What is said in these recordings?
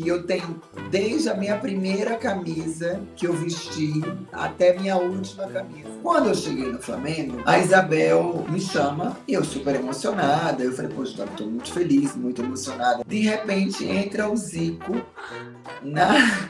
que eu tenho desde a minha primeira camisa que eu vesti até minha última camisa. Quando eu cheguei no Flamengo, a Isabel me chama e eu super emocionada. Eu falei, poxa, estou muito feliz, muito emocionada. De repente entra o Zico na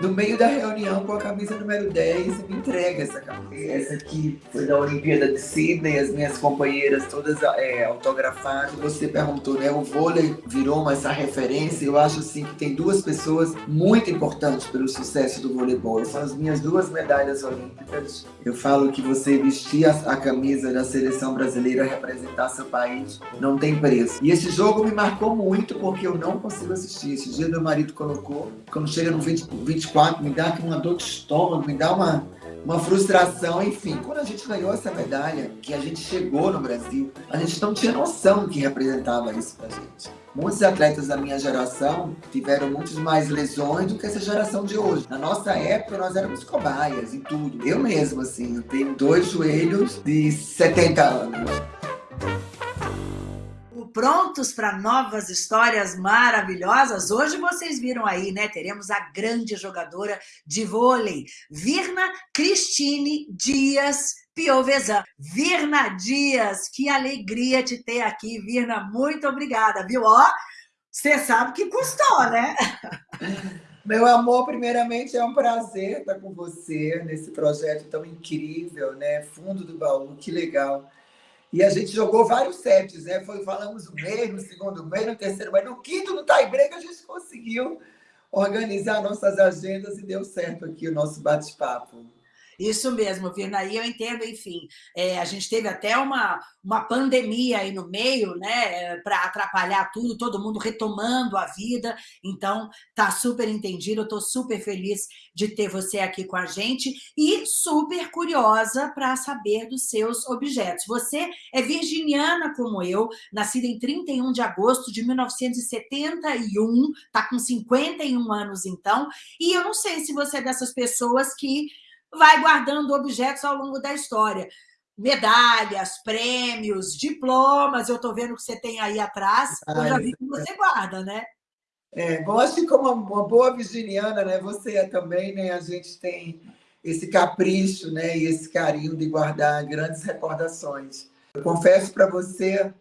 no meio da reunião com a camisa número 10 e me entrega essa camisa. Essa aqui foi da Olimpíada de Sydney, as minhas companheiras todas é, autografaram. Você perguntou, né? O vôlei virou uma, essa referência. Eu acho assim que tem duas pessoas muito importantes pelo sucesso do voleibol. São as minhas duas medalhas olímpicas. Eu falo que você vestir a, a camisa da seleção brasileira, representar seu país, não tem preço. E esse jogo me marcou muito porque eu não consigo assistir. Esse dia meu marido colocou, quando chega no 20, 20 24, me dá uma dor de estômago, me dá uma, uma frustração, enfim. Quando a gente ganhou essa medalha, que a gente chegou no Brasil, a gente não tinha noção do que representava isso pra gente. Muitos atletas da minha geração tiveram muitas mais lesões do que essa geração de hoje. Na nossa época, nós éramos cobaias e tudo. Eu mesmo, assim, eu tenho dois joelhos de 70 anos prontos para novas histórias maravilhosas? Hoje vocês viram aí, né? Teremos a grande jogadora de vôlei, Virna Cristine Dias Piovesan. Virna Dias, que alegria te ter aqui, Virna. Muito obrigada, viu? Ó, você sabe que custou, né? Meu amor, primeiramente é um prazer estar com você nesse projeto tão incrível, né? Fundo do baú, que legal. E a gente jogou vários sets, né? Foi, falamos o mês, no segundo mês, no terceiro mês, no quinto, no tie-break, a gente conseguiu organizar nossas agendas e deu certo aqui o nosso bate-papo. Isso mesmo, Virna, e eu entendo, enfim, é, a gente teve até uma, uma pandemia aí no meio, né, para atrapalhar tudo, todo mundo retomando a vida, então tá super entendido, eu tô super feliz de ter você aqui com a gente e super curiosa para saber dos seus objetos. Você é virginiana como eu, nascida em 31 de agosto de 1971, tá com 51 anos então, e eu não sei se você é dessas pessoas que vai guardando objetos ao longo da história. Medalhas, prêmios, diplomas, eu estou vendo que você tem aí atrás, eu já vi que você guarda, né? É, que como uma boa virginiana, né, você é também, né, a gente tem esse capricho, né, e esse carinho de guardar grandes recordações. Eu confesso para você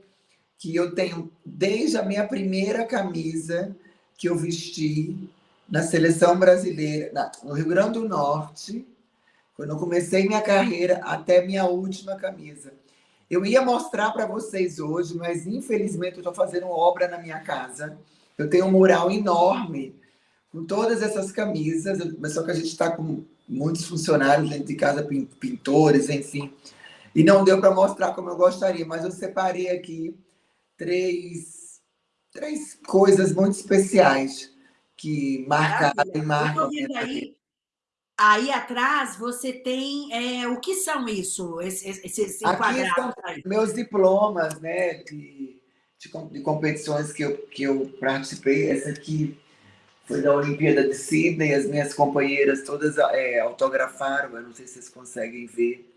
que eu tenho, desde a minha primeira camisa que eu vesti na seleção brasileira, no Rio Grande do Norte, quando eu comecei minha carreira até minha última camisa. Eu ia mostrar para vocês hoje, mas infelizmente eu estou fazendo obra na minha casa. Eu tenho um mural enorme com todas essas camisas, mas só que a gente está com muitos funcionários dentro de casa, pintores, enfim. E não deu para mostrar como eu gostaria, mas eu separei aqui três, três coisas muito especiais que marcaram e marcam. Aí Aí atrás você tem é, o que são isso, esses, esses Aqui são meus diplomas, né, de, de, de, competições que eu, que eu participei. Essa aqui foi da Olimpíada de Sydney, as minhas companheiras todas é, autografaram, eu não sei se vocês conseguem ver.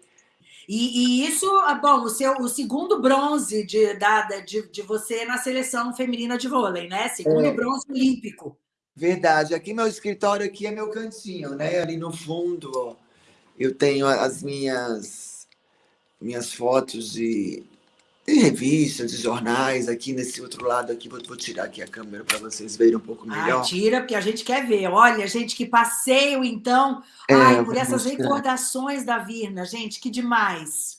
E, e, isso, ah, bom, o, seu, o segundo bronze de, da, de, de você na seleção feminina de vôlei, né? Segundo é. bronze olímpico. Verdade. Aqui meu escritório aqui é meu cantinho, né? Ali no fundo, ó, eu tenho as minhas minhas fotos de, de revistas, de jornais. Aqui nesse outro lado aqui, vou, vou tirar aqui a câmera para vocês verem um pouco melhor. Ah, tira, porque a gente quer ver. Olha, gente, que passeio, então. É, Ai, por essas mostrar. recordações da Virna, gente, que demais.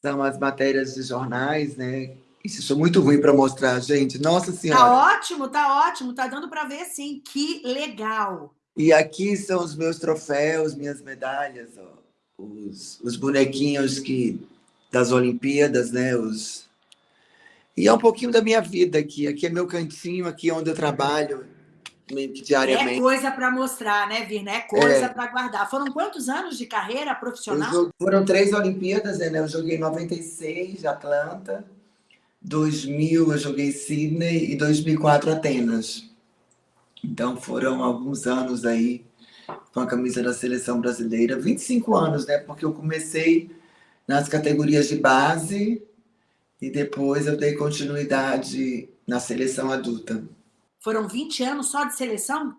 São as matérias de jornais, né? Isso é muito ruim para mostrar, gente. Nossa tá Senhora. Tá ótimo, tá ótimo. Tá dando para ver, sim. Que legal. E aqui são os meus troféus, minhas medalhas, ó. Os, os bonequinhos que das Olimpíadas, né? Os... E é um pouquinho da minha vida aqui. Aqui é meu cantinho, aqui é onde eu trabalho diariamente. É coisa para mostrar, né, Virna? É coisa é. para guardar. Foram quantos anos de carreira profissional? Foram três Olimpíadas, né? Eu joguei em 96, Atlanta. 2000 eu joguei Sydney e 2004 Atenas. Então foram alguns anos aí com a camisa da seleção brasileira, 25 anos, né? Porque eu comecei nas categorias de base e depois eu dei continuidade na seleção adulta. Foram 20 anos só de seleção?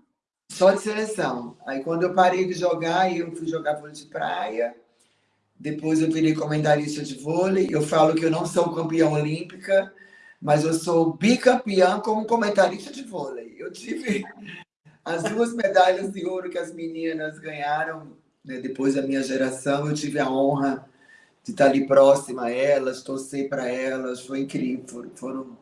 Só de seleção. Aí quando eu parei de jogar, eu fui jogar vôlei de praia, depois eu virei comentarista de vôlei, eu falo que eu não sou campeã olímpica, mas eu sou bicampeã como comentarista de vôlei. Eu tive as duas medalhas de ouro que as meninas ganharam né, depois da minha geração, eu tive a honra de estar ali próxima a elas, torcer para elas, foi incrível, foram,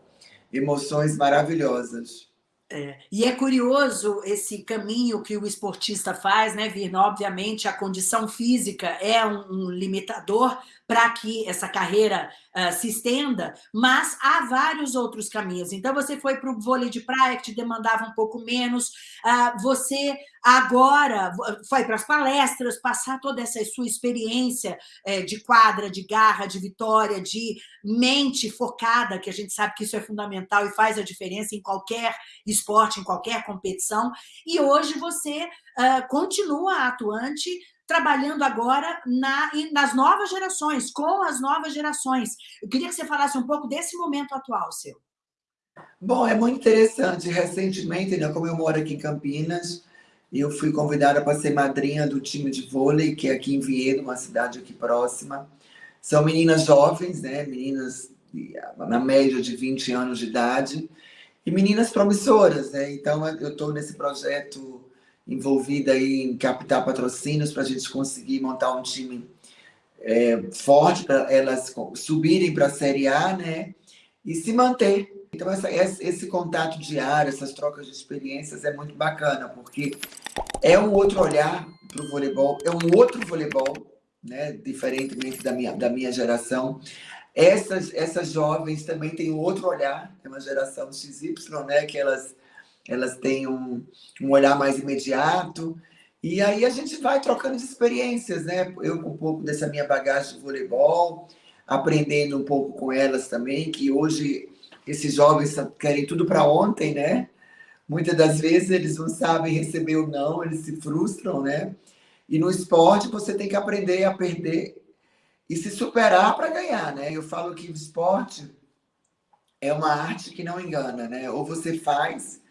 emoções maravilhosas. É, e é curioso esse caminho que o esportista faz, né, Virna? Obviamente, a condição física é um, um limitador para que essa carreira uh, se estenda, mas há vários outros caminhos. Então, você foi para o vôlei de praia, que te demandava um pouco menos, uh, você agora foi para as palestras, passar toda essa sua experiência uh, de quadra, de garra, de vitória, de mente focada, que a gente sabe que isso é fundamental e faz a diferença em qualquer esporte, em qualquer competição, e hoje você continua atuante trabalhando agora na, nas novas gerações, com as novas gerações. Eu queria que você falasse um pouco desse momento atual seu. Bom, é muito interessante. Recentemente, né, como eu moro aqui em Campinas, eu fui convidada para ser madrinha do time de vôlei, que é aqui em Viedo, uma cidade aqui próxima. São meninas jovens, né? meninas na média de 20 anos de idade, e meninas promissoras. Né? Então, eu estou nesse projeto envolvida aí em captar patrocínios para a gente conseguir montar um time é, forte para elas subirem para a Série A, né? E se manter. Então, essa, esse contato diário, essas trocas de experiências é muito bacana, porque é um outro olhar para o voleibol, é um outro voleibol, né? diferentemente da minha, da minha geração. Essas, essas jovens também têm outro olhar, é uma geração XY, né? que elas elas têm um, um olhar mais imediato. E aí a gente vai trocando de experiências, né? Eu com um pouco dessa minha bagagem de voleibol, aprendendo um pouco com elas também, que hoje esses jovens querem tudo para ontem, né? Muitas das vezes eles não sabem receber ou não, eles se frustram, né? E no esporte você tem que aprender a perder e se superar para ganhar, né? Eu falo que o esporte é uma arte que não engana, né? Ou você faz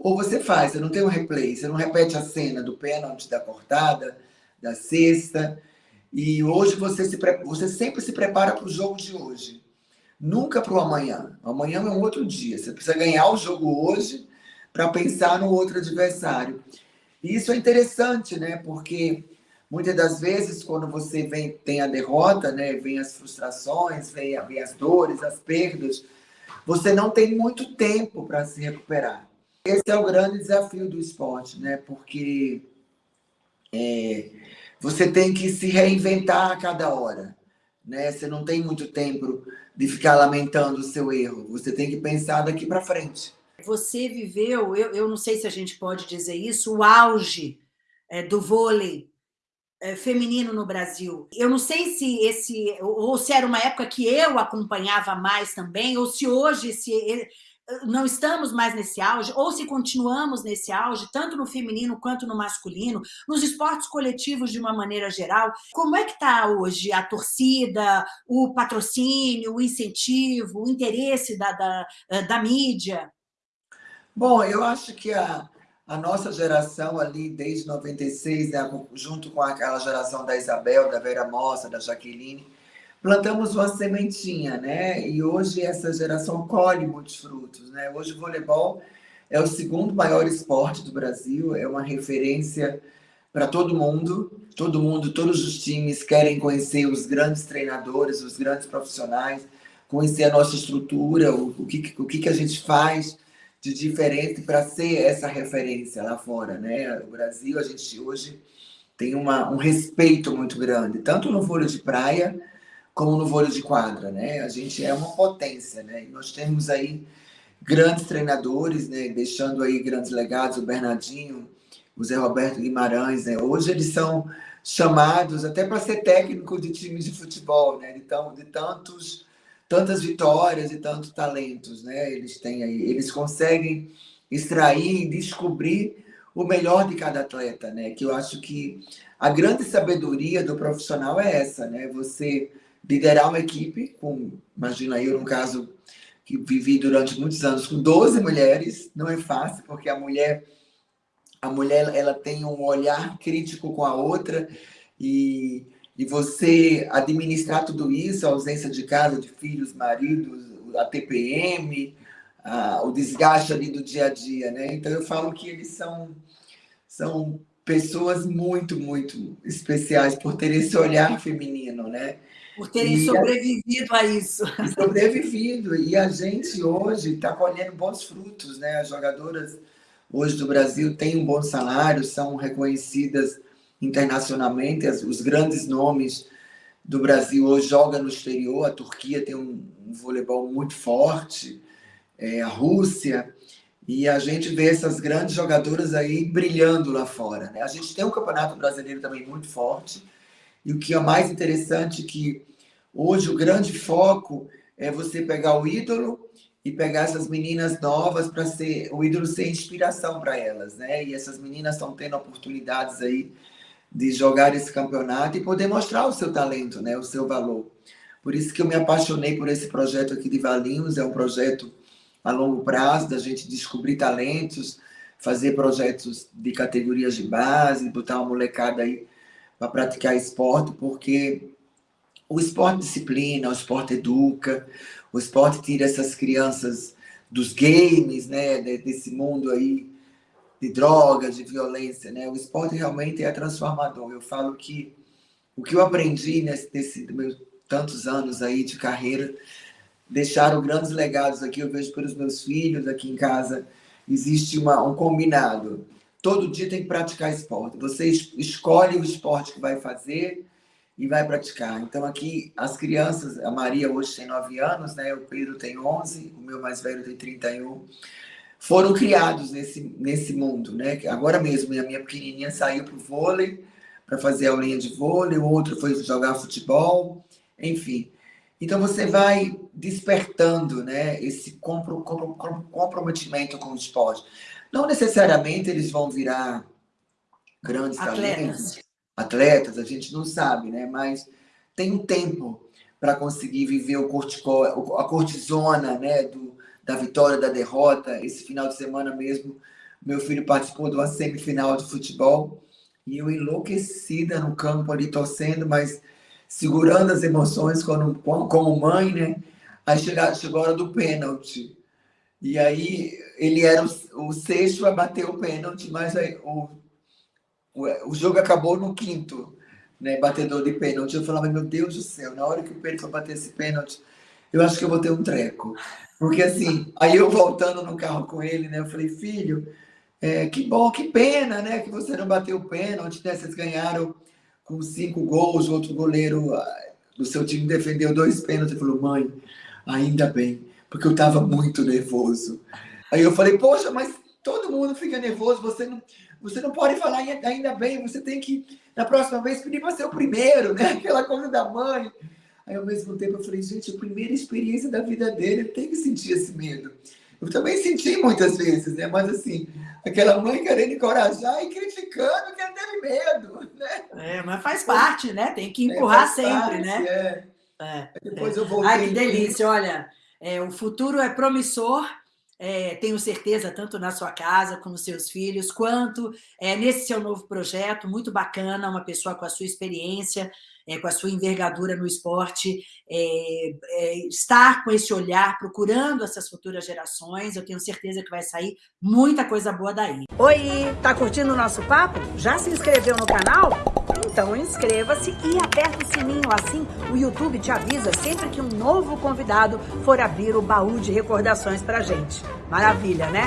ou você faz, você não tem um replay, você não repete a cena do pênalti, da cortada, da cesta. E hoje você, se, você sempre se prepara para o jogo de hoje. Nunca para o amanhã. Amanhã é um outro dia. Você precisa ganhar o jogo hoje para pensar no outro adversário. E isso é interessante, né? Porque muitas das vezes, quando você vem, tem a derrota, né? vem as frustrações, vem, vem as dores, as perdas, você não tem muito tempo para se recuperar. Esse é o grande desafio do esporte, né? Porque é, você tem que se reinventar a cada hora. Né? Você não tem muito tempo de ficar lamentando o seu erro. Você tem que pensar daqui para frente. Você viveu, eu, eu não sei se a gente pode dizer isso, o auge é, do vôlei é, feminino no Brasil. Eu não sei se esse, ou se era uma época que eu acompanhava mais também, ou se hoje esse, não estamos mais nesse auge, ou se continuamos nesse auge, tanto no feminino quanto no masculino, nos esportes coletivos de uma maneira geral, como é que está hoje a torcida, o patrocínio, o incentivo, o interesse da, da, da mídia? Bom, eu acho que a, a nossa geração ali, desde 96, né, junto com aquela geração da Isabel, da Vera Mossa, da Jaqueline, plantamos uma sementinha, né? E hoje essa geração colhe muitos frutos, né? Hoje o voleibol é o segundo maior esporte do Brasil, é uma referência para todo mundo. Todo mundo, todos os times querem conhecer os grandes treinadores, os grandes profissionais, conhecer a nossa estrutura, o, o, que, o que a gente faz de diferente para ser essa referência lá fora, né? O Brasil, a gente hoje tem uma, um respeito muito grande, tanto no vôlei de praia, como no vôlei de quadra, né? A gente é uma potência, né? E nós temos aí grandes treinadores, né? Deixando aí grandes legados, o Bernardinho, o Zé Roberto Guimarães, né? Hoje eles são chamados até para ser técnico de times de futebol, né? Então, de tantos, tantas vitórias e tantos talentos, né? Eles têm aí, eles conseguem extrair e descobrir o melhor de cada atleta, né? Que eu acho que a grande sabedoria do profissional é essa, né? Você liderar uma equipe, com, imagina eu, no caso, que vivi durante muitos anos com 12 mulheres, não é fácil, porque a mulher a mulher ela tem um olhar crítico com a outra e, e você administrar tudo isso, a ausência de casa, de filhos, maridos, a TPM, a, o desgaste ali do dia a dia, né? Então eu falo que eles são são pessoas muito, muito especiais por terem esse olhar feminino, né? Por terem e sobrevivido a, a isso. Sobrevivido. E a gente hoje está colhendo bons frutos, né? As jogadoras hoje do Brasil têm um bom salário, são reconhecidas internacionalmente, os grandes nomes do Brasil hoje jogam no exterior, a Turquia tem um, um voleibol muito forte, é, a Rússia, e a gente vê essas grandes jogadoras aí brilhando lá fora. Né? A gente tem um campeonato brasileiro também muito forte, e o que é mais interessante é que hoje o grande foco é você pegar o ídolo e pegar essas meninas novas para ser o ídolo ser inspiração para elas, né? E essas meninas estão tendo oportunidades aí de jogar esse campeonato e poder mostrar o seu talento, né? O seu valor. Por isso que eu me apaixonei por esse projeto aqui de Valinhos, é um projeto a longo prazo da gente descobrir talentos, fazer projetos de categorias de base, botar uma molecada aí para praticar esporte, porque o esporte disciplina, o esporte educa, o esporte tira essas crianças dos games, né, desse mundo aí de drogas, de violência, né? O esporte realmente é transformador. Eu falo que o que eu aprendi nesse, nesse meus tantos anos aí de carreira deixaram grandes legados aqui. Eu vejo pelos meus filhos aqui em casa existe uma, um combinado. Todo dia tem que praticar esporte. Você escolhe o esporte que vai fazer e vai praticar. Então, aqui, as crianças, a Maria hoje tem 9 anos, né? o Pedro tem 11, o meu mais velho tem 31, foram criados nesse, nesse mundo. Né? Agora mesmo, a minha pequenininha saiu para o vôlei, para fazer aulinha de vôlei, o outro foi jogar futebol, enfim. Então, você vai despertando né, esse compro, compro, comprometimento com o esporte. Não necessariamente eles vão virar grandes Atletas. talentos, atletas, a gente não sabe, né? Mas tem um tempo para conseguir viver o cortico, a cortisona, né? Do, da vitória, da derrota. Esse final de semana mesmo, meu filho participou de uma semifinal de futebol e eu enlouquecida no campo ali torcendo, mas segurando as emoções como, mãe, né? Aí chegou, a hora do pênalti. E aí ele era o, o sexto a bater o pênalti, mas aí, o, o, o jogo acabou no quinto, né, batedor de pênalti. Eu falava, meu Deus do céu, na hora que o Pedro for bater esse pênalti, eu acho que eu vou ter um treco. Porque assim, aí eu voltando no carro com ele, né, eu falei, filho, é, que bom, que pena, né, que você não bateu o pênalti, né, vocês ganharam com cinco gols, o outro goleiro ah, do seu time defendeu dois pênaltis. Ele falou, mãe, ainda bem, porque eu estava muito nervoso. Aí eu falei, poxa, mas todo mundo fica nervoso, você não, você não pode falar ainda bem, você tem que, na próxima vez, pedir para ser o primeiro, né? Aquela coisa da mãe. Aí, ao mesmo tempo, eu falei, gente, a primeira experiência da vida dele, ele tem que sentir esse medo. Eu também senti muitas vezes, né? Mas, assim, aquela mãe querendo encorajar e criticando que ele teve medo, né? É, mas faz parte, né? Tem que é, empurrar é, sempre, parte, né? É. É, Depois é. eu voltei. Ai, que delícia, olha, é, o futuro é promissor, é, tenho certeza, tanto na sua casa, com os seus filhos, quanto é, nesse seu novo projeto, muito bacana, uma pessoa com a sua experiência, é, com a sua envergadura no esporte, é, é, estar com esse olhar, procurando essas futuras gerações, eu tenho certeza que vai sair muita coisa boa daí. Oi, tá curtindo o nosso papo? Já se inscreveu no canal? Então inscreva-se e aperta o sininho, assim o YouTube te avisa sempre que um novo convidado for abrir o baú de recordações pra gente. Maravilha, né?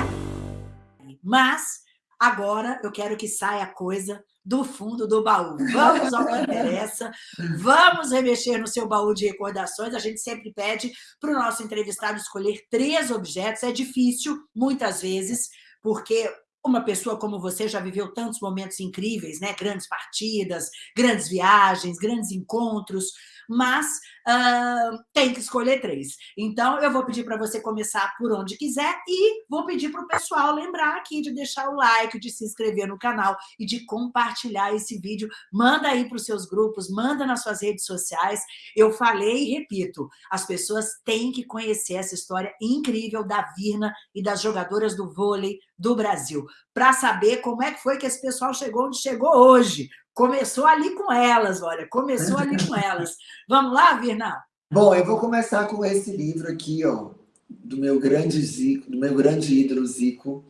Mas agora eu quero que saia coisa do fundo do baú. Vamos ao que interessa, vamos remexer no seu baú de recordações. A gente sempre pede para o nosso entrevistado escolher três objetos. É difícil, muitas vezes, porque uma pessoa como você já viveu tantos momentos incríveis, né? grandes partidas, grandes viagens, grandes encontros, mas uh, tem que escolher três. Então, eu vou pedir para você começar por onde quiser e vou pedir para o pessoal lembrar aqui de deixar o like, de se inscrever no canal e de compartilhar esse vídeo. Manda aí para os seus grupos, manda nas suas redes sociais. Eu falei e repito, as pessoas têm que conhecer essa história incrível da Virna e das jogadoras do vôlei do Brasil, para saber como é que foi que esse pessoal chegou onde chegou hoje, Começou ali com elas, olha, começou ali com elas. Vamos lá, Virna? Bom, eu vou começar com esse livro aqui, ó, do meu grande Zico, do meu grande ídolo Zico.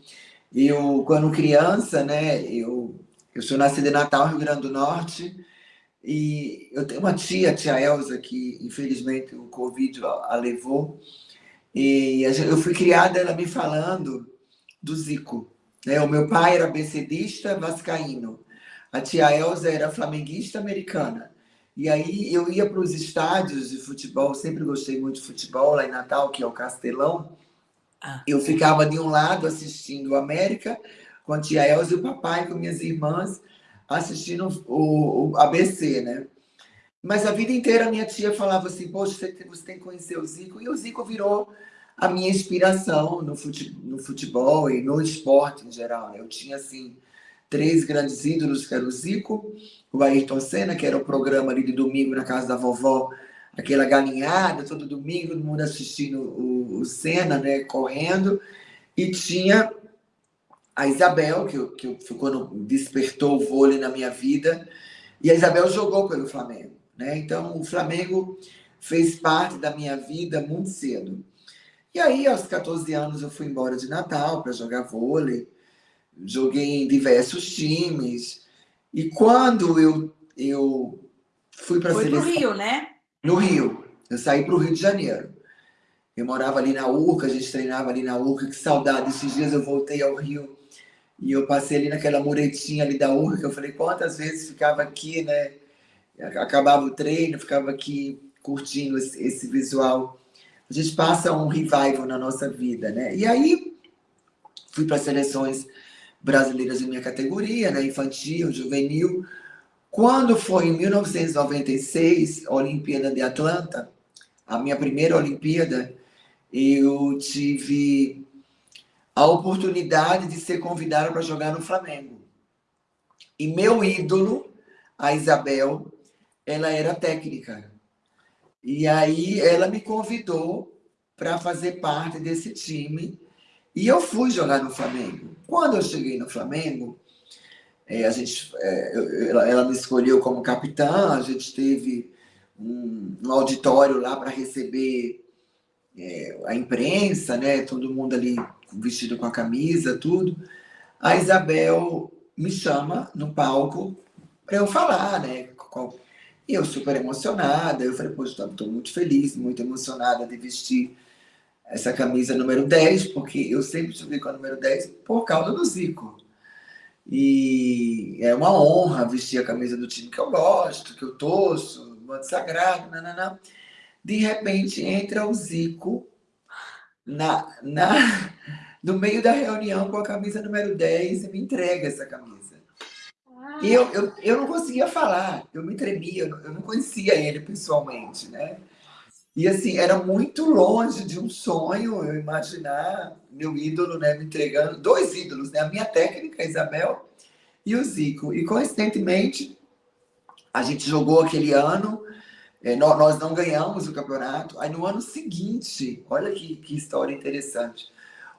Eu, quando criança, né, eu, eu sou nascida em Natal, Rio Grande do Norte, e eu tenho uma tia, a tia Elza, que infelizmente o Covid a levou, e eu fui criada ela me falando do Zico. Né? O meu pai era becedista vascaíno, a tia Elza era flamenguista americana. E aí eu ia para os estádios de futebol, sempre gostei muito de futebol, lá em Natal, que é o Castelão. Ah. Eu ficava de um lado assistindo o América, com a tia Elza e o papai, com minhas irmãs, assistindo o, o ABC, né? Mas a vida inteira minha tia falava assim, poxa, você tem, você tem que conhecer o Zico. E o Zico virou a minha inspiração no futebol, no futebol e no esporte em geral. Né? Eu tinha, assim, três grandes ídolos, que era o Zico, o Ayrton Senna, que era o programa ali de domingo na casa da vovó, aquela galinhada, todo domingo, todo mundo assistindo o, o Senna, né, correndo, e tinha a Isabel, que, que, quando despertou o vôlei na minha vida, e a Isabel jogou pelo Flamengo, né? Então, o Flamengo fez parte da minha vida muito cedo. E aí, aos 14 anos, eu fui embora de Natal para jogar vôlei, joguei em diversos times. E quando eu, eu fui para a seleção... Foi no Rio, né? No Rio. Eu saí para o Rio de Janeiro. Eu morava ali na Urca, a gente treinava ali na Urca. Que saudade. Esses dias eu voltei ao Rio e eu passei ali naquela muretinha ali da Urca. Eu falei, quantas vezes ficava aqui, né? Acabava o treino, ficava aqui curtindo esse, esse visual. A gente passa um revival na nossa vida, né? E aí fui para seleções brasileiras em minha categoria, né? infantil, juvenil. Quando foi em 1996, a Olimpíada de Atlanta, a minha primeira Olimpíada, eu tive a oportunidade de ser convidada para jogar no Flamengo. E meu ídolo, a Isabel, ela era técnica. E aí ela me convidou para fazer parte desse time e eu fui jogar no Flamengo. Quando eu cheguei no Flamengo, é, a gente, é, ela, ela, me escolheu como capitã, a gente teve um, um auditório lá para receber é, a imprensa, né? todo mundo ali vestido com a camisa, tudo. A Isabel me chama no palco para eu falar, né? E eu super emocionada, eu falei, poxa, estou muito feliz, muito emocionada de vestir essa camisa número 10, porque eu sempre subi com a número 10 por causa do Zico. E é uma honra vestir a camisa do time que eu gosto, que eu torço, manto sagrado, nananã. De repente entra o Zico na, na, no meio da reunião com a camisa número 10 e me entrega essa camisa. E eu, eu, eu não conseguia falar, eu me tremia, eu não, conhecia ele pessoalmente, né? E assim, era muito longe de um sonho eu imaginar meu ídolo né, me entregando, dois ídolos, né? A minha técnica, a Isabel, e o Zico. E coincidentemente, a gente jogou aquele ano, é, nós não ganhamos o campeonato. Aí no ano seguinte, olha que, que história interessante.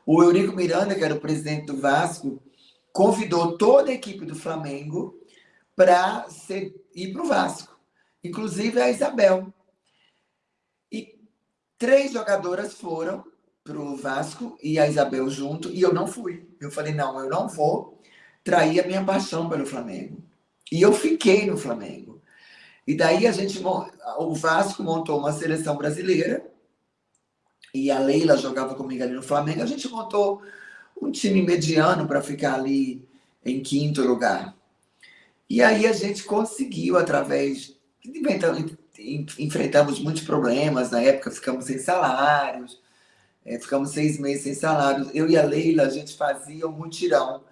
O Eurico Miranda, que era o presidente do Vasco, convidou toda a equipe do Flamengo para ir para o Vasco, inclusive a Isabel. Três jogadoras foram para o Vasco e a Isabel junto, e eu não fui. Eu falei, não, eu não vou trair a minha paixão pelo Flamengo. E eu fiquei no Flamengo. E daí a gente, o Vasco montou uma seleção brasileira, e a Leila jogava comigo ali no Flamengo, a gente montou um time mediano para ficar ali em quinto lugar. E aí a gente conseguiu, através enfrentamos muitos problemas, na época ficamos sem salários, é, ficamos seis meses sem salários. Eu e a Leila, a gente fazia um mutirão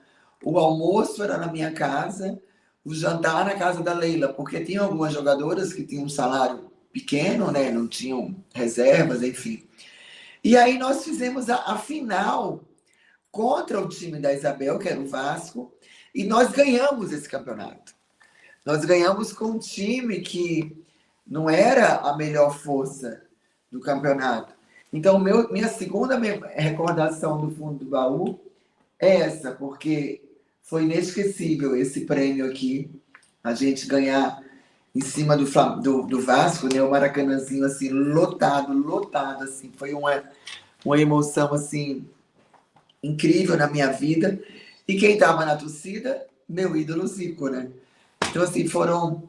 o almoço era na minha casa, o jantar na casa da Leila, porque tinha algumas jogadoras que tinham um salário pequeno, né? Não tinham reservas, enfim. E aí nós fizemos a, a final contra o time da Isabel, que era o Vasco, e nós ganhamos esse campeonato. Nós ganhamos com um time que não era a melhor força do campeonato. Então, meu, minha segunda recordação do fundo do baú é essa, porque foi inesquecível esse prêmio aqui, a gente ganhar em cima do, do, do Vasco, né? O Maracanãzinho, assim, lotado, lotado, assim. Foi uma, uma emoção, assim, incrível na minha vida. E quem estava na torcida? Meu ídolo Zico, né? Então, assim, foram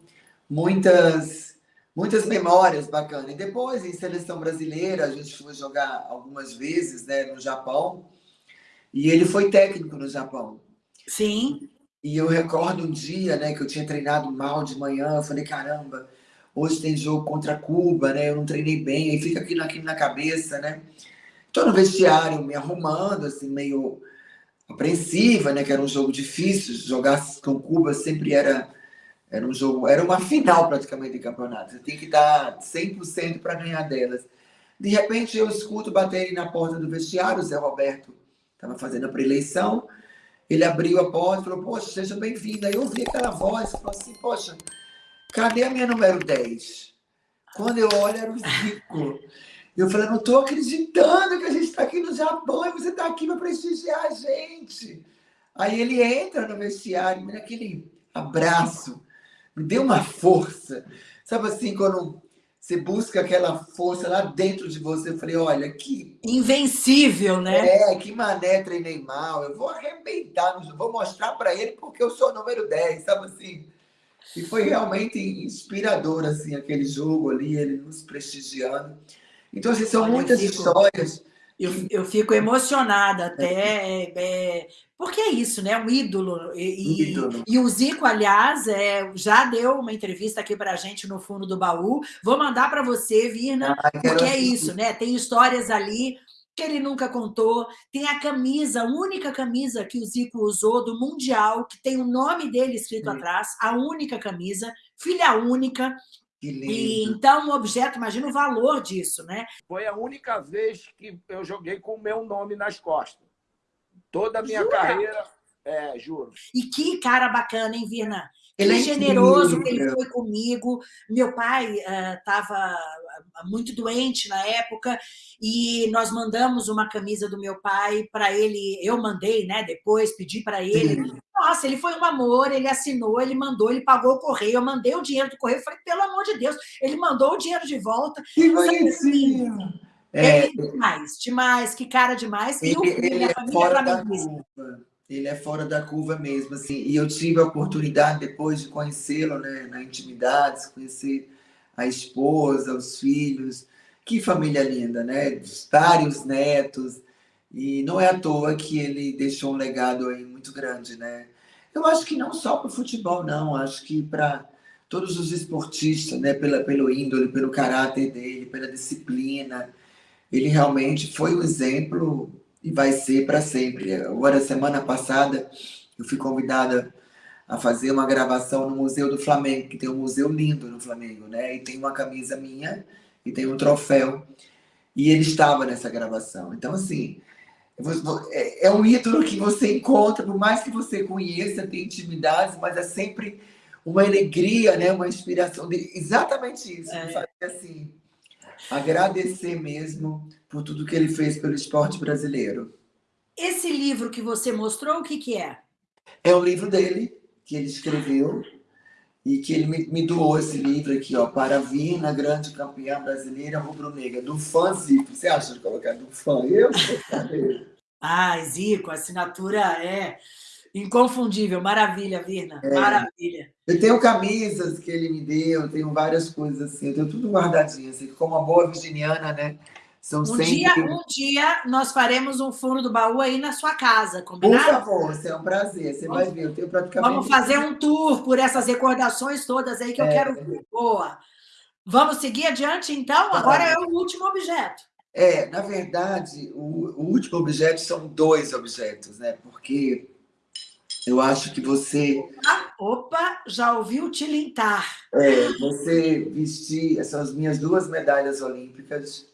muitas, muitas memórias bacanas. E depois, em seleção brasileira, a gente foi jogar algumas vezes, né, no Japão. E ele foi técnico no Japão. Sim. E eu recordo um dia, né, que eu tinha treinado mal de manhã, eu falei, caramba, hoje tem jogo contra Cuba, né, eu não treinei bem, aí fica aquilo, aquilo na cabeça, né. Tô no vestiário me arrumando, assim, meio apreensiva, né, que era um jogo difícil, jogar com Cuba sempre era, era um jogo, era uma final praticamente de campeonato, você tem que dar 100% para ganhar delas. De repente eu escuto baterem na porta do vestiário, o Zé Roberto estava fazendo a preeleição, ele abriu a porta e falou, poxa, seja bem-vinda. Aí eu ouvi aquela voz, falou assim, poxa, cadê a minha número 10? Quando eu olho, era o Zico. Eu falei, não estou acreditando que a gente está aqui no Japão e você está aqui para prestigiar a gente. Aí ele entra no vestiário, aquele abraço, me deu uma força. Sabe assim, quando você busca aquela força lá dentro de você. Eu falei, olha, que... Invencível, né? É, que mané treinei mal. Eu vou arrebentar, vou mostrar para ele porque eu sou o número 10, sabe assim? E foi realmente inspirador, assim, aquele jogo ali, ele nos prestigiando. Então, assim, são olha, muitas histórias eu, eu fico emocionada até, é, porque é isso, né? Um ídolo. E, ídolo. e, o Zico, aliás, é, já deu uma entrevista aqui para a gente no fundo do baú. Vou mandar para você, Virna, ah, porque é isso, né? Tem histórias ali que ele nunca contou. Tem a camisa, a única camisa que o Zico usou do Mundial, que tem o nome dele escrito atrás, a única camisa, filha única, e, então, o objeto, imagina o valor disso, né? Foi a única vez que eu joguei com o meu nome nas costas. Toda a minha Jura? carreira, é, juro. E que cara bacana, hein, Virna? Ele é generoso que ele foi comigo. Meu pai estava uh, muito doente na época e nós mandamos uma camisa do meu pai para ele. Eu mandei, né? Depois pedi para ele. Sim. Nossa, ele foi um amor. Ele assinou, ele mandou, ele pagou o correio. Eu mandei o dinheiro do correio. Falei, pelo amor de Deus, ele mandou o dinheiro de volta. Que bonitinho! É, demais, demais, que cara demais. Ele, e o, ele é fora da curva ele é fora da curva mesmo, assim. E eu tive a oportunidade, depois de conhecê-lo, né, na intimidade, conhecer a esposa, os filhos. Que família linda, né? Vários netos. E não é à toa que ele deixou um legado aí muito grande, né? Eu acho que não só para o futebol, não. Acho que para todos os esportistas, né? Pela, pelo índole, pelo caráter dele, pela disciplina. Ele realmente foi um exemplo e vai ser para sempre. Agora, semana passada, eu fui convidada a fazer uma gravação no Museu do Flamengo, que tem um museu lindo no Flamengo, né? E tem uma camisa minha e tem um troféu. E ele estava nessa gravação. Então, assim, é, é um ídolo que você encontra, por mais que você conheça, tem intimidades, mas é sempre uma alegria, né? Uma inspiração dele. Exatamente isso. É. Assim, agradecer mesmo por tudo que ele fez pelo esporte brasileiro. Esse livro que você mostrou, o que, que é? É um livro dele, que ele escreveu, e que ele me, me doou esse livro aqui, ó, para vir na grande campeã brasileira rubro-negra, do fã Zico. Você acha de colocar do fã? Eu? ah, Zico, a assinatura é inconfundível. Maravilha, Virna, é. maravilha. Eu tenho camisas que ele me deu, tenho várias coisas assim, eu tenho tudo guardadinho, assim, como uma boa virginiana, né? São um, sempre... dia, um dia nós faremos um fundo do baú aí na sua casa, combinado? Por favor, é um prazer. Você vamos, vai ver, eu tenho praticamente... Vamos fazer um tour por essas recordações todas aí que eu é. quero ver. Boa. Vamos seguir adiante, então? Tá Agora é o último objeto. É, na verdade, o, o último objeto são dois objetos, né? Porque Eu acho que você... Opa, opa já ouviu tilintar. É, você vestir essas minhas duas medalhas olímpicas.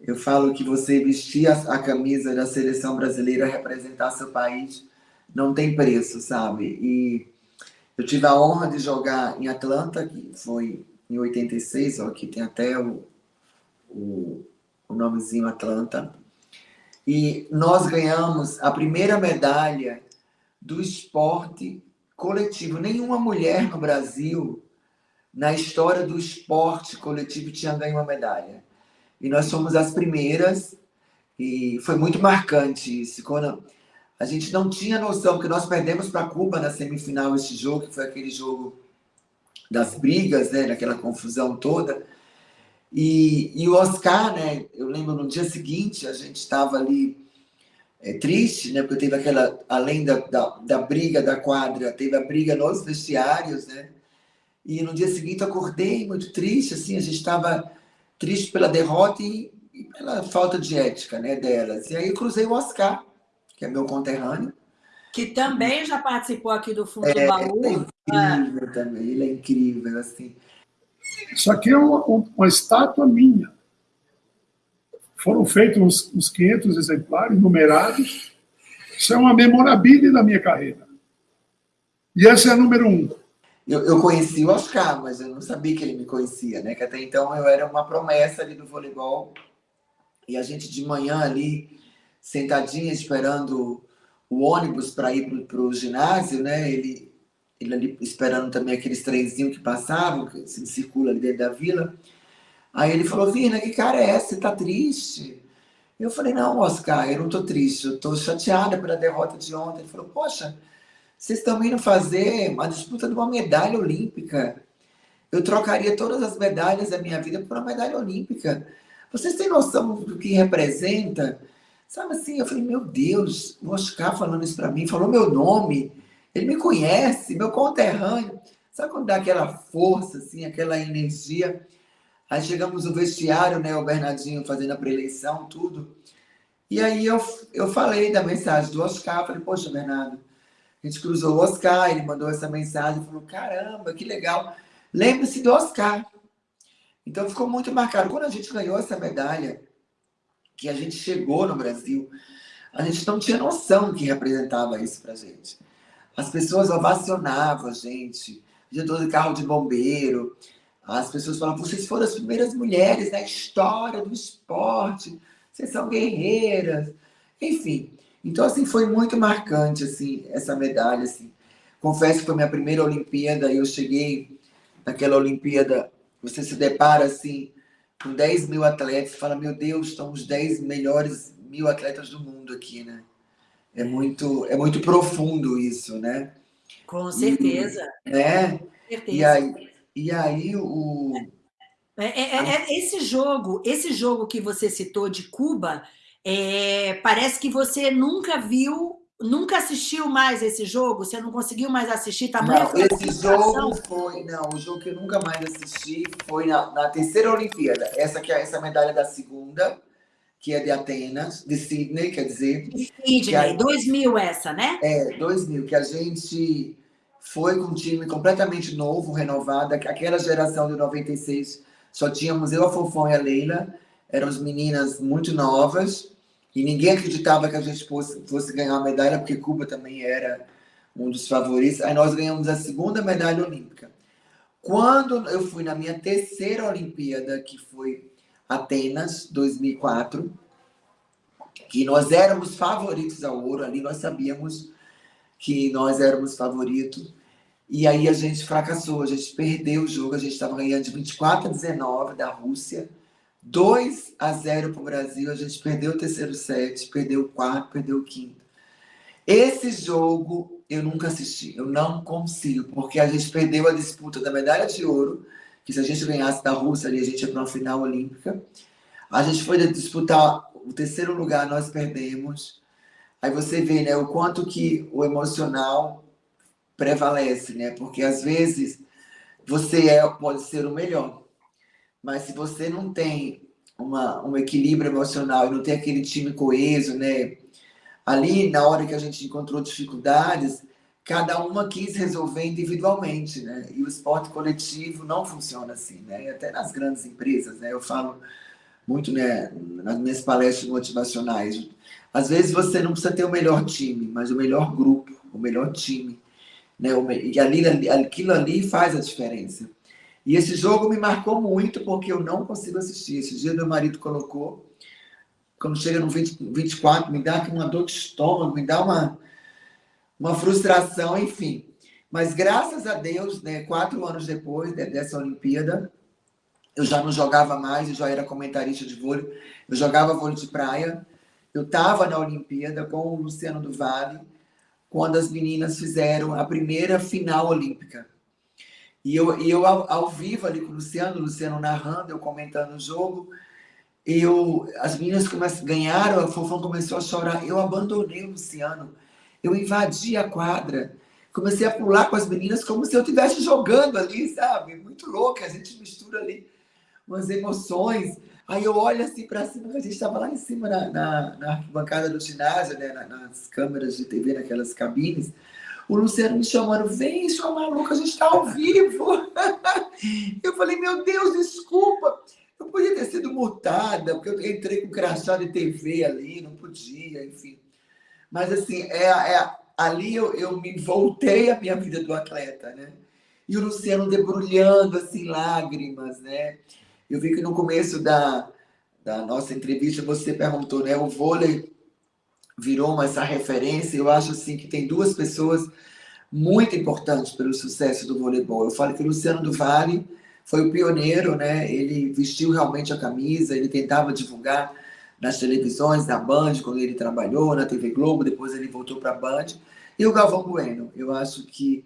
Eu falo que você vestir a, a camisa da seleção brasileira, representar seu país, não tem preço, sabe? E eu tive a honra de jogar em Atlanta, que foi em 86, ó, aqui tem até o, o, o nomezinho Atlanta. E nós ganhamos a primeira medalha do esporte coletivo. Nenhuma mulher no Brasil, na história do esporte coletivo, tinha ganho uma medalha. E nós fomos as primeiras, e foi muito marcante isso. Quando a gente não tinha noção, porque nós perdemos para Cuba na semifinal esse jogo, que foi aquele jogo das brigas, né, daquela confusão toda. E, e o Oscar, né, eu lembro no dia seguinte, a gente estava ali é, triste, né, porque teve aquela, além da, da, da, briga da quadra, teve a briga nos vestiários, né, e no dia seguinte eu acordei muito triste, assim, a gente estava triste pela derrota e, e, pela falta de ética, né, delas. E aí eu cruzei o Oscar, que é meu conterrâneo. Que também já participou aqui do Fundo é, do Baú. Ele é incrível também, ele é incrível, assim. Isso aqui é uma, uma estátua minha. Foram feitos uns, uns 500 exemplares, numerados. Isso é uma memorabilia da minha carreira. E essa é a número um. Eu, eu conheci o Oscar, mas eu não sabia que ele me conhecia, né? Que até então eu era uma promessa ali do voleibol. E a gente de manhã ali, sentadinha, esperando o ônibus para ir para o ginásio, né? Ele, ele ali esperando também aqueles trenzinhos que passavam, que se circula ali dentro da vila. Aí ele falou, Vina, que cara é essa? Você tá triste? Eu falei, não, Oscar, eu não tô triste, eu tô chateada pela derrota de ontem. Ele falou, poxa, vocês estão indo fazer uma disputa de uma medalha olímpica. Eu trocaria todas as medalhas da minha vida por uma medalha olímpica. Vocês têm noção do que representa? Sabe assim, eu falei, meu Deus, o Oscar falando isso para mim, falou meu nome, ele me conhece, meu conterrâneo. Sabe quando dá aquela força, assim, aquela energia? Aí chegamos no vestiário, né, o Bernardinho fazendo a preleição, tudo. E aí eu, eu falei da mensagem do Oscar, falei, poxa, Bernardo, a gente cruzou o Oscar, ele mandou essa mensagem, falou, caramba, que legal. Lembre-se do Oscar. Então ficou muito marcado. Quando a gente ganhou essa medalha, que a gente chegou no Brasil, a gente não tinha noção que representava isso pra gente. As pessoas ovacionavam a gente, gente de carro de bombeiro, as pessoas falavam, vocês foram as primeiras mulheres na história do esporte, vocês são guerreiras. Enfim, então assim, foi muito marcante assim, essa medalha. Assim. Confesso que foi minha primeira Olimpíada e eu cheguei naquela Olimpíada, você se depara assim, com 10 mil atletas, fala, meu Deus, estão os 10 melhores mil atletas do mundo aqui, né? É muito, é muito profundo isso, né? Com certeza. E, né? certeza. E aí, e aí o... É, é, é, é, esse jogo, esse jogo que você citou de Cuba, é, parece que você nunca viu, nunca assistiu mais esse jogo, você não conseguiu mais assistir, tamanho Não, esse jogo foi, não, o jogo que eu nunca mais assisti foi na, na terceira Olimpíada, essa que é essa medalha da segunda, que é de Atenas, de Sydney, quer dizer. De Sydney, aí, 2000 essa, né? É, 2000, que a gente foi com um time completamente novo, renovado. Aquela geração de 96, só tínhamos eu, a Fofão e a Leila. Eram as meninas muito novas. E ninguém acreditava que a gente fosse, fosse ganhar uma medalha, porque Cuba também era um dos favoritos. Aí nós ganhamos a segunda medalha olímpica. Quando eu fui na minha terceira Olimpíada, que foi Atenas, 2004, que nós éramos favoritos ao ouro, ali nós sabíamos que nós éramos favoritos. E aí a gente fracassou, a gente perdeu o jogo, a gente estava ganhando de 24 a 19 da Rússia, 2 a 0 para o Brasil, a gente perdeu o terceiro set, perdeu o quarto, perdeu o quinto. Esse jogo eu nunca assisti, eu não consigo, porque a gente perdeu a disputa da medalha de ouro, que se a gente ganhasse da Rússia ali, a gente ia para uma final olímpica. A gente foi disputar o terceiro lugar, nós perdemos. Aí você vê né, o quanto que o emocional prevalece, né? Porque às vezes você é, pode ser o melhor, mas se você não tem uma, um equilíbrio emocional e não tem aquele time coeso, né? Ali, na hora que a gente encontrou dificuldades, cada uma quis resolver individualmente, né? E o esporte coletivo não funciona assim, né? Até nas grandes empresas, né? Eu falo muito, né, nas minhas palestras motivacionais. Às vezes você não precisa ter o melhor time, mas o melhor grupo, o melhor time, né? E ali, aquilo ali faz a diferença. E esse jogo me marcou muito porque eu não consigo assistir. Esse dia meu marido colocou, quando chega no 20, 24, me dá uma dor de estômago, me dá uma uma frustração, enfim. Mas graças a Deus, né, quatro anos depois dessa Olimpíada, eu já não jogava mais, eu já era comentarista de vôlei, eu jogava vôlei de praia, eu estava na Olimpíada com o Luciano do Vale, quando as meninas fizeram a primeira final olímpica. E eu, e eu ao, ao vivo ali com o Luciano, o Luciano narrando, eu comentando o jogo, eu, as meninas ganharam, a Fofão começou a chorar, eu abandonei o Luciano, eu invadi a quadra, comecei a pular com as meninas como se eu estivesse jogando ali, sabe? Muito louca, a gente mistura ali umas emoções. Aí eu olho assim para cima, a gente estava lá em cima na, na, na arquibancada do ginásio, né? nas câmeras de TV, naquelas cabines. O Luciano me chamando, vem, sua maluca, a gente está ao vivo. eu falei, meu Deus, desculpa. Eu podia ter sido multada, porque eu entrei com crachá de TV ali, não podia, enfim. Mas, assim, é, é ali eu, eu me voltei à minha vida do atleta, né? E o Luciano debrulhando, assim, lágrimas, né? Eu vi que no começo da, da nossa entrevista você perguntou, né? O vôlei virou uma, essa referência. Eu acho, assim, que tem duas pessoas muito importantes pelo sucesso do voleibol. Eu falo que o Luciano do Vale foi o pioneiro, né? Ele vestiu realmente a camisa, ele tentava divulgar nas televisões, na Band, quando ele trabalhou, na TV Globo, depois ele voltou para a Band. E o Galvão Bueno, eu acho que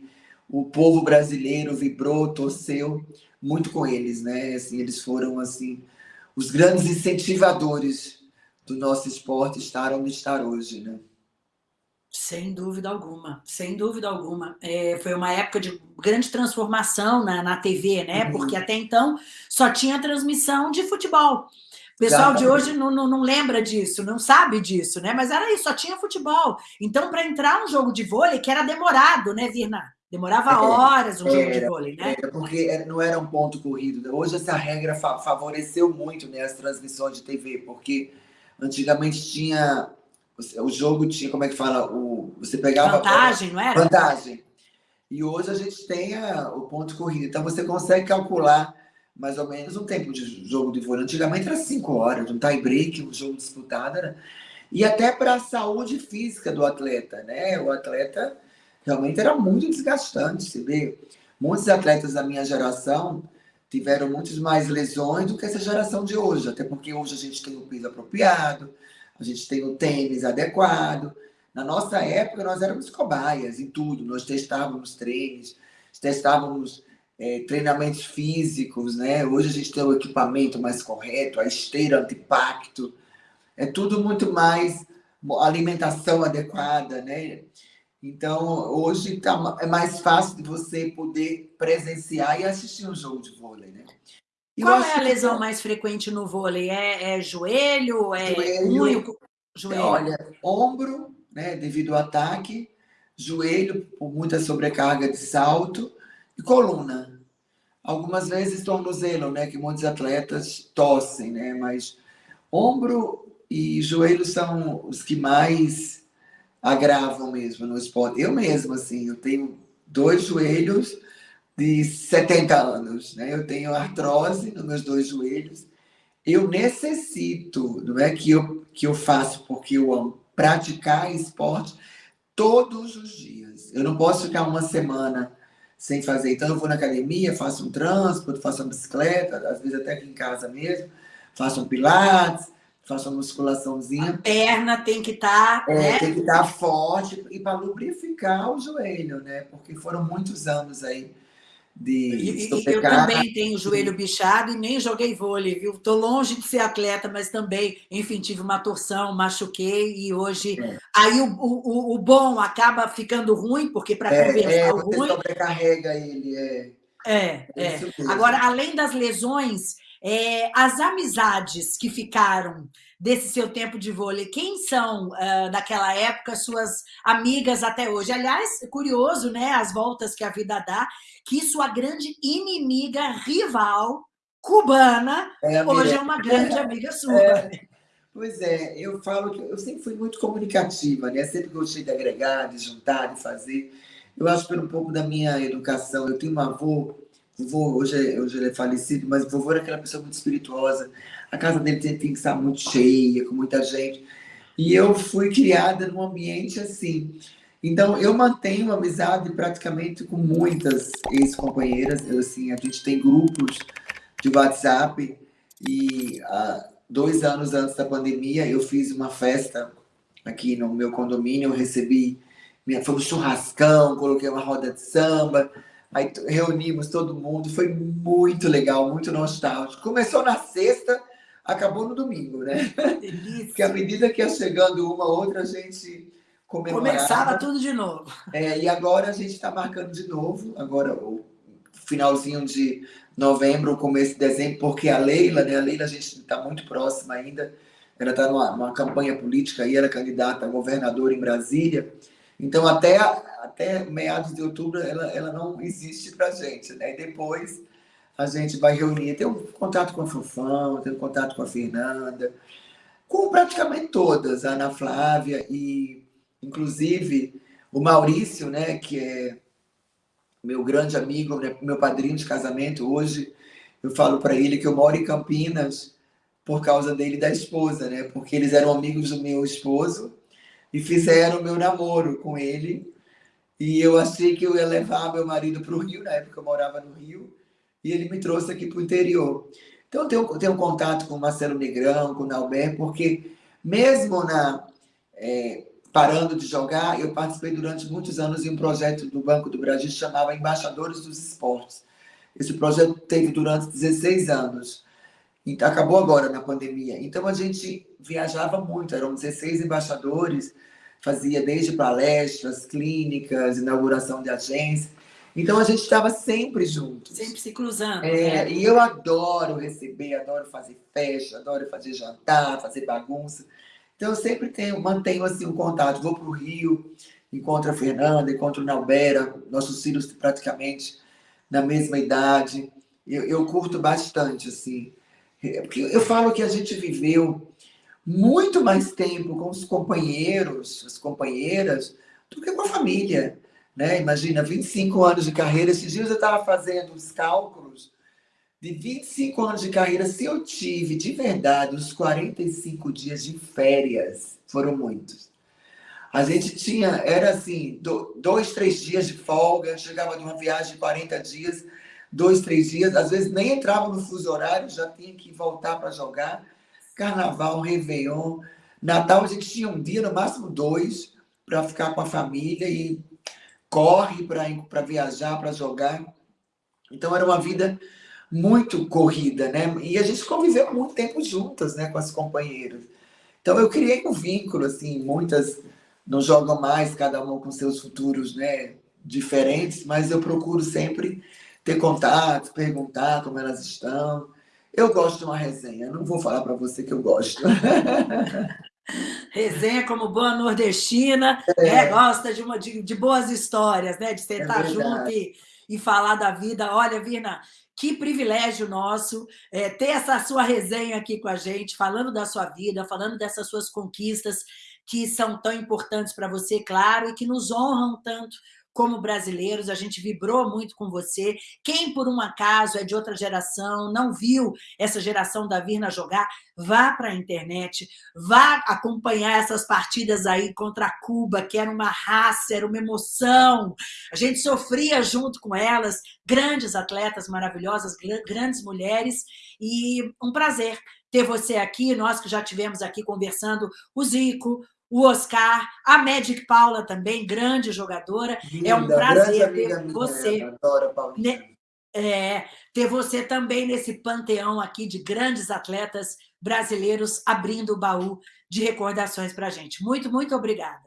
o povo brasileiro vibrou, torceu muito com eles, né? Assim, eles foram assim os grandes incentivadores do nosso esporte estar onde estar hoje, né? Sem dúvida alguma, sem dúvida alguma. É, foi uma época de grande transformação na, na TV, né? Uhum. Porque até então só tinha transmissão de futebol. O pessoal de hoje não, não, não, lembra disso, não sabe disso, né? Mas era isso, só tinha futebol. Então, para entrar um jogo de vôlei, que era demorado, né, Virna? Demorava é, horas um jogo de vôlei, né? Era porque não era um ponto corrido. Hoje essa regra favoreceu muito né, as transmissões de TV, porque antigamente tinha o jogo tinha, como é que fala? O, você pegava. Vantagem, não era? Vantagem. E hoje a gente tem a, o ponto corrido. Então você consegue calcular mais ou menos um tempo de jogo de vôlei. Antigamente era cinco horas, um tie break, um jogo disputado. Né? E até para a saúde física do atleta, né? O atleta realmente era muito desgastante. Você vê, muitos atletas da minha geração tiveram muitas mais lesões do que essa geração de hoje, até porque hoje a gente tem o piso apropriado, a gente tem o tênis adequado. Na nossa época, nós éramos cobaias em tudo, nós testávamos treinos, testávamos é, treinamentos físicos, né? Hoje a gente tem o equipamento mais correto, a esteira anti-impacto, é tudo muito mais alimentação adequada, né? Então, hoje tá, é mais fácil de você poder presenciar e assistir um jogo de vôlei, né? Qual é a lesão que... mais frequente no vôlei? É, é joelho? É joelho, Joelho. Olha, ombro, né, devido ao ataque, joelho por muita sobrecarga de salto e coluna. Algumas vezes tornozelo, né, que muitos atletas tossem, né, mas ombro e joelho são os que mais agravam mesmo no esporte. Eu mesmo, assim, eu tenho dois joelhos de 70 anos, né? Eu tenho artrose nos meus dois joelhos. Eu necessito, não é que eu, que eu faço porque eu amo, praticar esporte todos os dias. Eu não posso ficar uma semana sem fazer. Então, eu vou na academia, faço um transporte, faço uma bicicleta, às vezes até aqui em casa mesmo, faço um pilates, faço uma musculaçãozinha. A perna tem que estar. Tá, é, né? Tem que estar tá forte e para lubrificar o joelho, né? Porque foram muitos anos aí de e, eu também tenho o joelho bichado e nem joguei vôlei, viu? Estou longe de ser atleta, mas também, enfim, tive uma torção, machuquei e hoje... É. Aí o, o, o, bom acaba ficando ruim, porque para é, conversar é, o ruim... sobrecarrega ele, é. É, é. Agora, além das lesões, É, as amizades que ficaram desse seu tempo de vôlei, quem são, uh, daquela época, suas amigas até hoje? Aliás, curioso, né, as voltas que a vida dá, que sua grande inimiga, rival, cubana, é, hoje é uma grande amiga sua. É, pois é, eu falo que eu sempre fui muito comunicativa, né? Sempre gostei de agregar, de juntar, de fazer. Eu acho que por um pouco da minha educação, eu tenho um avô vovô, hoje, hoje ele é falecido, mas vovô era aquela pessoa muito espirituosa. A casa dele tem que estar muito cheia, com muita gente. E eu fui criada num ambiente assim. Então, eu mantenho amizade praticamente com muitas ex-companheiras. Assim, a gente tem grupos de WhatsApp e dois anos antes da pandemia eu fiz uma festa aqui no meu condomínio. Eu recebi, minha, foi um churrascão, coloquei uma roda de samba Aí reunimos todo mundo, foi muito legal, muito nostálgico. Começou na sexta, acabou no domingo, né? Delícia. Porque à medida que ia chegando uma outra, a gente comemorava. Começava tudo de novo. É, e agora a gente está marcando de novo, agora o finalzinho de novembro, começo de dezembro, porque a Leila, né? A Leila a gente está muito próxima ainda, ela está numa, numa campanha política e ela é candidata a governadora em Brasília. Então, até, até meados de outubro, ela, ela não existe para a gente. Né? E depois a gente vai reunir. Tem um contato com a Fufão, tem um contato com a Fernanda, com praticamente todas, a Ana Flávia e, inclusive, o Maurício, né, que é meu grande amigo, né, meu padrinho de casamento. Hoje eu falo para ele que eu moro em Campinas por causa dele e da esposa, né? Porque eles eram amigos do meu esposo e fizeram meu namoro com ele. E eu achei que eu ia levar meu marido para o Rio, na época eu morava no Rio, e ele me trouxe aqui para o interior. Então, eu tenho, tenho contato com o Marcelo Negrão, com o Nauber, porque mesmo na, é, parando de jogar, eu participei durante muitos anos em um projeto do Banco do Brasil que chamava Embaixadores dos Esportes. Esse projeto teve durante 16 anos. Então, acabou agora na pandemia. Então a gente viajava muito, eram 16 embaixadores, fazia desde palestras, clínicas, inauguração de agência. Então a gente estava sempre juntos. Sempre se cruzando. É, né? E eu adoro receber, adoro fazer festa, adoro fazer jantar, fazer bagunça. Então eu sempre tenho, mantenho assim um contato. Vou para o Rio, encontro a Fernanda, encontro o Nalbera, nossos filhos praticamente na mesma idade. Eu, eu curto bastante, assim. É, porque eu falo que a gente viveu muito mais tempo com os companheiros, as companheiras, do que com a família. Né? Imagina, 25 anos de carreira. Esses dias eu estava fazendo os cálculos de 25 anos de carreira. Se eu tive, de verdade, os 45 dias de férias, foram muitos. A gente tinha, era assim, dois, três dias de folga, chegava de uma viagem de 40 dias, dois, três dias, às vezes nem entrava no fuso horário, já tinha que voltar para jogar. Carnaval, Réveillon, Natal, a gente tinha um dia, no máximo dois, para ficar com a família e corre para viajar, para jogar. Então era uma vida muito corrida, né? E a gente conviveu muito tempo juntas, né, com as companheiras. Então eu criei um vínculo, assim, muitas não jogam mais, cada uma com seus futuros, né, diferentes, mas eu procuro sempre ter contato, perguntar como elas estão. Eu gosto de uma resenha, não vou falar para você que eu gosto. resenha como boa nordestina, é. Né? gosta de, uma, de, de, boas histórias, né? de sentar é junto e, e falar da vida. Olha, Virna, que privilégio nosso é, ter essa sua resenha aqui com a gente, falando da sua vida, falando dessas suas conquistas que são tão importantes para você, claro, e que nos honram tanto como brasileiros, a gente vibrou muito com você. Quem, por um acaso, é de outra geração, não viu essa geração da Virna jogar, vá para a internet, vá acompanhar essas partidas aí contra Cuba, que era uma raça, era uma emoção. A gente sofria junto com elas, grandes atletas maravilhosas, grandes mulheres, e um prazer ter você aqui, nós que já tivemos aqui conversando, o Zico, o Oscar, a Magic Paula também, grande jogadora. Linda, é um prazer ter você. Adoro, Paulinha. É, ter você também nesse panteão aqui de grandes atletas brasileiros abrindo o baú de recordações para a gente. Muito, muito obrigada.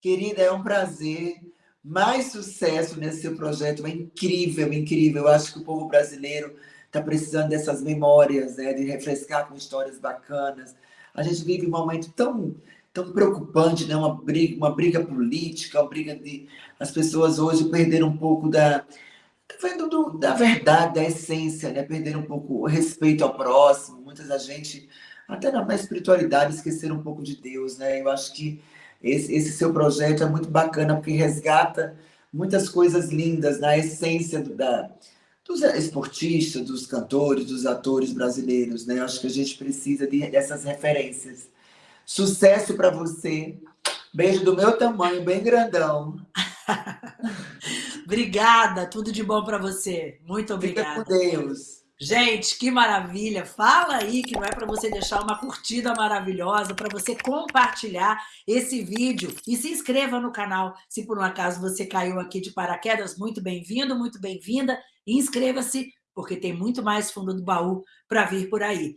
Querida, é um prazer. Mais sucesso nesse seu projeto, é incrível, incrível. Eu acho que o povo brasileiro está precisando dessas memórias, né, de refrescar com histórias bacanas. A gente vive um momento tão tão preocupante, né? uma briga, uma briga política, uma briga de as pessoas hoje perderam um pouco da vendo do, da verdade, da essência, né? Perderam um pouco o respeito ao próximo. Muitas da gente, até na espiritualidade, esqueceram um pouco de Deus, né? Eu acho que esse, esse seu projeto é muito bacana, porque resgata muitas coisas lindas na essência do, da, dos esportistas, dos cantores, dos atores brasileiros, né? Eu acho que a gente precisa de, dessas referências. Sucesso para você. Beijo do meu tamanho, bem grandão. obrigada, tudo de bom para você. Muito obrigada. Fica com Deus. Gente, que maravilha! Fala aí que não é para você deixar uma curtida maravilhosa, para você compartilhar esse vídeo e se inscreva no canal. Se por um acaso você caiu aqui de paraquedas, muito bem-vindo, muito bem-vinda. Inscreva-se, porque tem muito mais fundo do baú para vir por aí.